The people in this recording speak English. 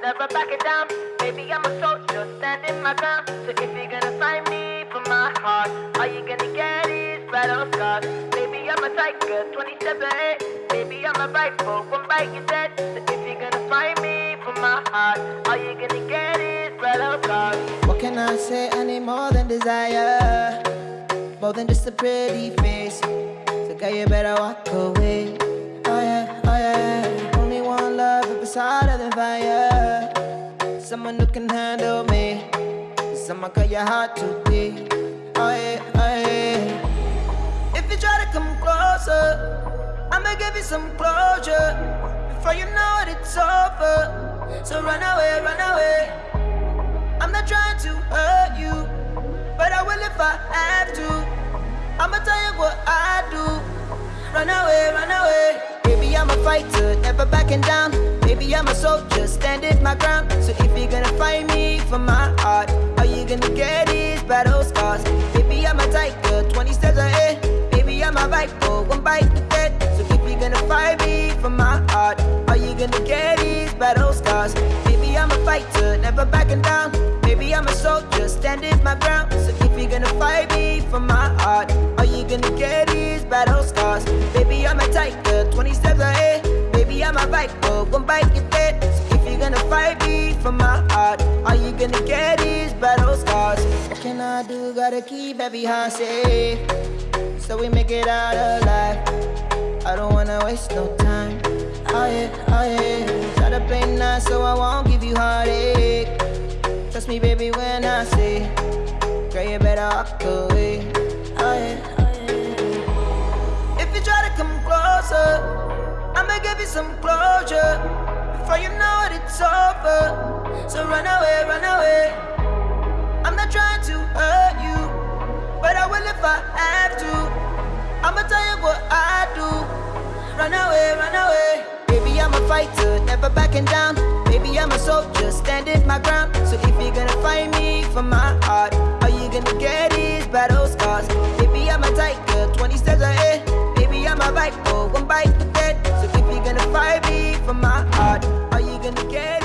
back it down. Baby, I'm a soldier, standing my ground. So if you're gonna find me for my heart, all you gonna get is battle scars. Baby, I'm a tiger, 27. 8. Baby, I'm a rifle, one bite you dead. So if you're gonna find me for my heart, all you gonna get is battle scars. What can I say? any more than desire, more than just a pretty face. So girl, you better walk away. Oh yeah, oh yeah. Only one love if it's hotter than fire. Someone who can handle me. Someone cut your heart too deep. Oh yeah. If you try to come closer, I'ma give you some closure. Before you know it, it's over. So run away, run away. I'm not trying to hurt you, but I will if I have to. I'ma tell you what I do. Run away, run away. Baby, I'm a fighter, never backing down. Baby, I'm a soldier, standing my ground. So if you're gonna fight me for my heart, all you gonna get is battle scars. Baby, I'm a tiger, 20 steps ahead. Baby, I'm a viper, one bite to dead. So if you're gonna fight me for my heart, all you gonna get is battle scars. Baby, I'm a fighter, never backing down. Baby, I'm a soldier, standing my ground. So if you're gonna fight me for my heart, all you gonna get is battle scars. Baby, I'm a tiger, 20 steps ahead. A viper, one bite you dead. So if you're gonna fight me for my heart, all you gonna get is battle scars. What can I do? Gotta keep every heart safe, so we make it out alive. I don't wanna waste no time. Oh yeah, oh yeah. Try to play nice so I won't give you heartache. Trust me, baby, when I say, girl, you better walk away. Oh yeah, oh yeah. If you try to come closer, I'ma give you some closure. Before you know it, it's over. So run away, run away. I'm not trying to hurt you, but I will if I have to. I'ma tell you what I do. Run away, run away. Baby, I'm a fighter, never backing down. Baby, I'm a soldier, standing my ground. So if you're gonna fight me for my heart, Are you gonna get my heart, all you gonna get.